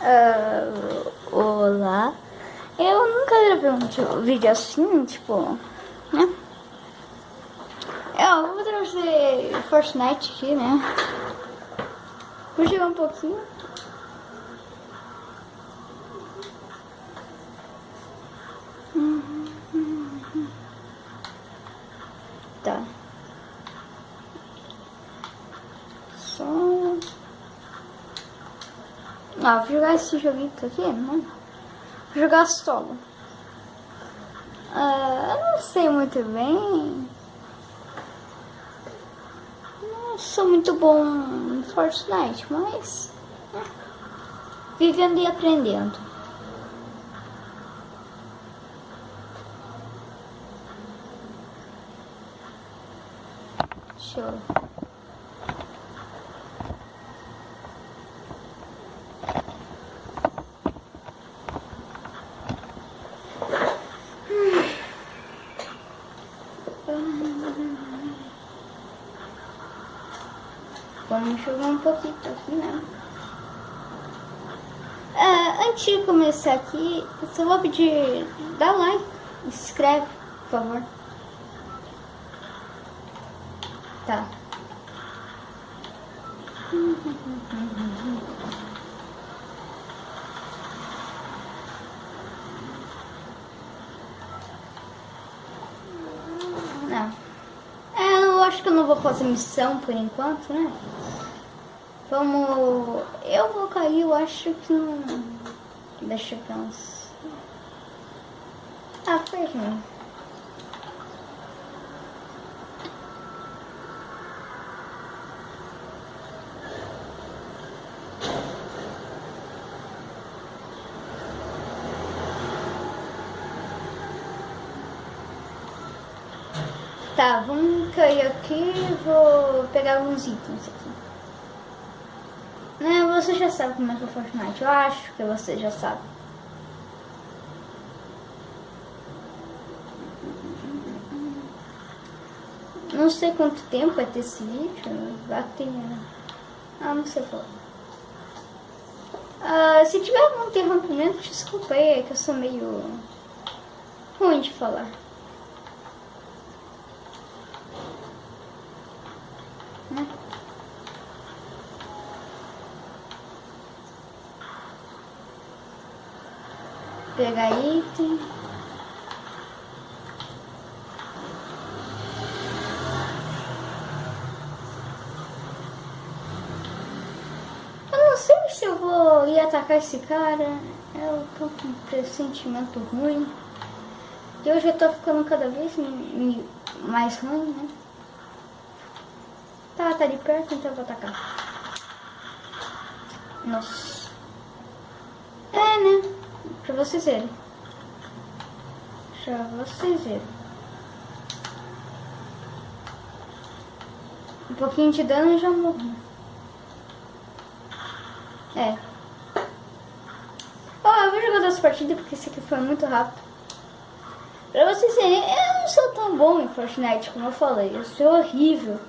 Uh, olá. Eu nunca gravei um tipo, vídeo assim, tipo, né? Eu vou trazer Fortnite aqui, né? Vou jogar um pouquinho. Tá. Só... Vou jogar esse joguinho aqui, né? Vou jogar solo. Uh, eu não sei muito bem. Não sou muito bom em Fortnite, mas... Né? Vivendo e aprendendo. Show. Vamos jogar um pouquinho aqui, né? É, antes de começar aqui, eu só vou pedir, dá like, se inscreve, por favor. Tá. Não. É, eu acho que eu não vou fazer missão por enquanto, né? Vamos... Eu vou cair, eu acho que não... Deixa eu pensar. Ah, foi ruim. Tá, vamos cair aqui vou pegar alguns itens aqui. Né, você já sabe como é que é o Fortnite. Eu acho que você já sabe. Não sei quanto tempo vai ter esse vídeo. Vai ter... Ah, não sei falar. Ah, se tiver algum interrompimento, desculpa aí, é que eu sou meio ruim de falar. Pegar item. Eu não sei se eu vou ir atacar esse cara. Eu tô com um pressentimento ruim. E hoje eu tô ficando cada vez mais ruim, né? Tá, tá ali perto, então eu vou atacar. Nossa. É, né? Pra vocês verem. Pra vocês verem. Um pouquinho de dano e já morro. É. Ó, oh, eu vou jogar duas partidas porque esse aqui foi muito rápido. Pra vocês verem, eu não sou tão bom em Fortnite como eu falei. Eu sou horrível.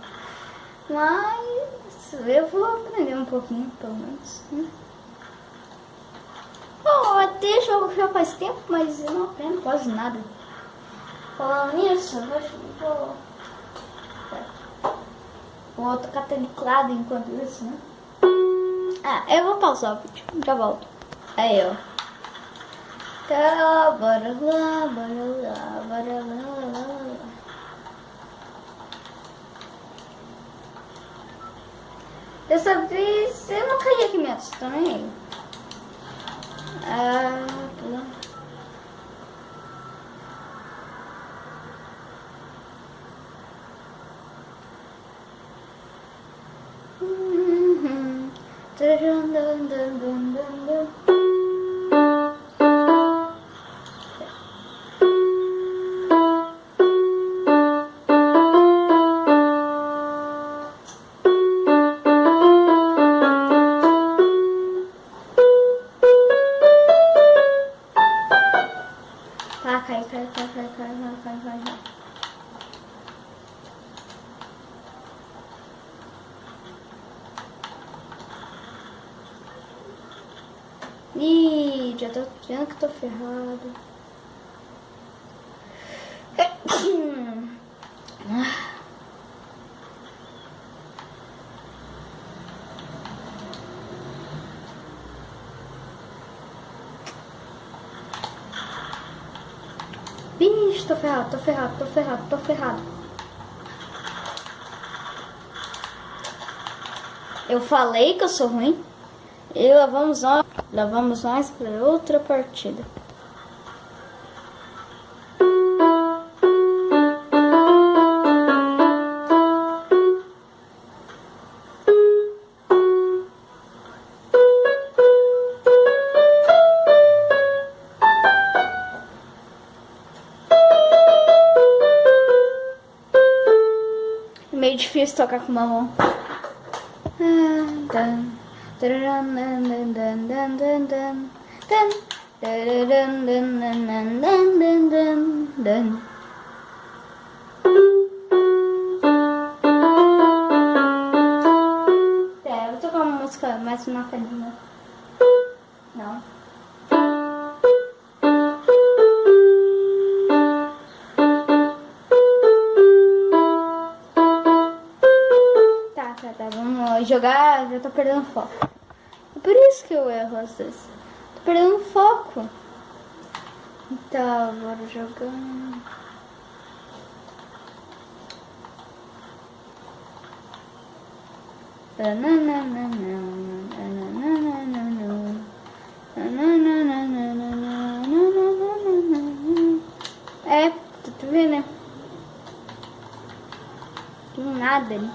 Mas eu vou aprender um pouquinho, pelo menos. Né? Bom, até jogo já faz tempo, mas eu não aprendo quase nada. Falando nisso, eu vou... Vou tocar teclado enquanto isso, né? Ah, eu vou pausar o vídeo, já volto. Aí, ó. Tá, bora lá, bora lá, bora lá. Dessa vez eu não caí aqui mesmo, também. Ah, pula. Uhum. Dun, dun, Ih, já tô vendo que tô ferrado. Vixe, tô ferrado, tô ferrado, tô ferrado, tô ferrado. Eu falei que eu sou ruim. E lá vamos nós, lá vamos nós para outra partida. É meio difícil tocar com uma mão. É, vou tocar uma música mais uma palhinha. Não. Tá, tá, tá. Vamos jogar. Já tô perdendo foco. Por isso que eu erro às vezes. Tô perdendo foco. Então, bora jogar. É, tu vê, né? Tem nada ali.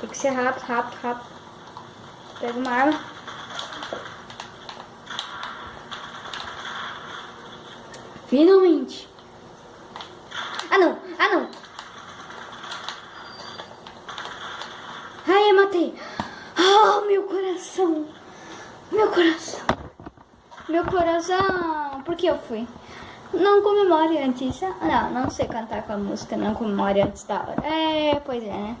Tem que ser rápido, rápido, rápido. Pega uma arma. Finalmente. Ah, não. Ah, não. Ai, eu matei. Ah, meu coração. Meu coração. Meu coração. Por que eu fui? Não comemore antes. Não, não sei cantar com a música. Não comemore antes da hora. É, pois é, né?